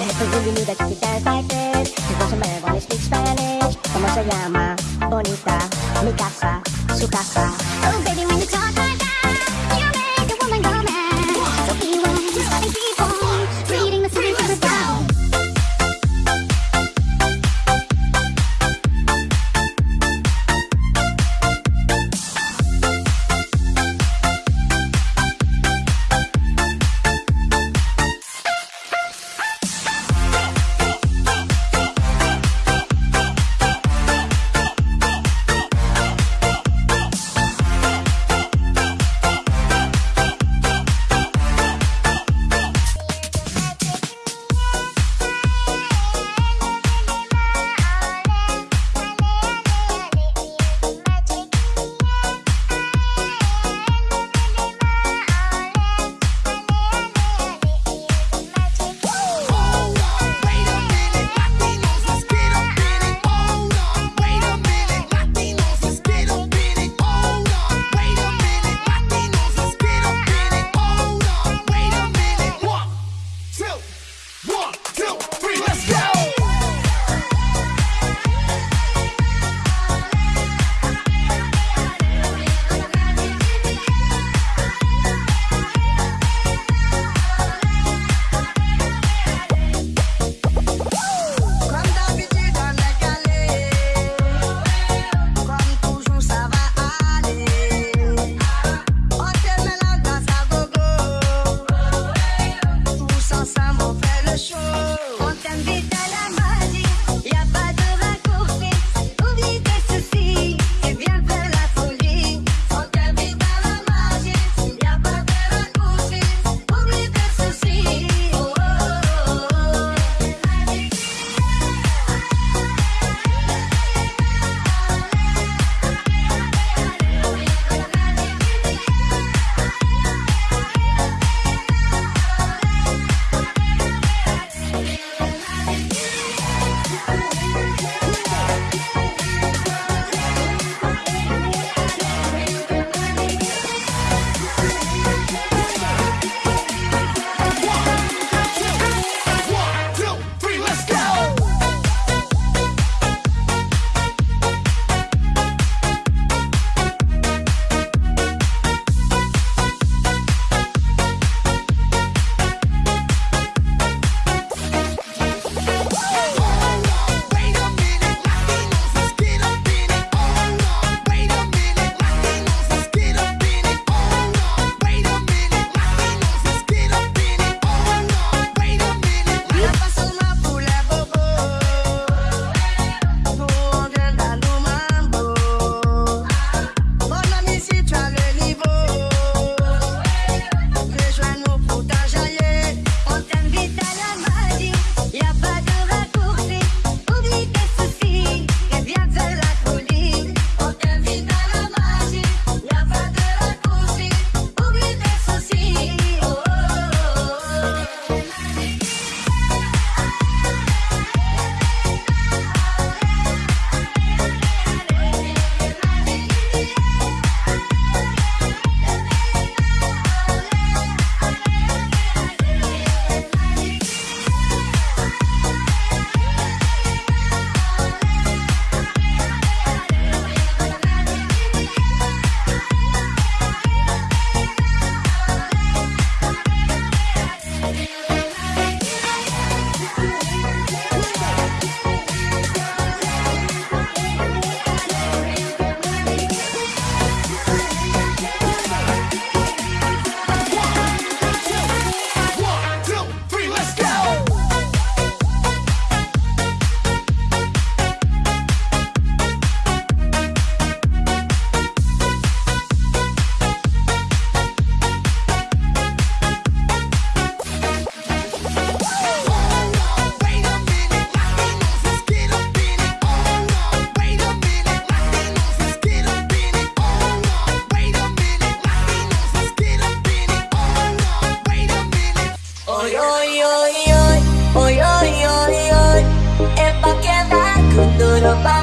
Soy Juli, mira chiquita de Taites Mi voz me vale speak Spanish. ¿Cómo se llama? Bonita. Mi casa, su casa. Oh baby, little body.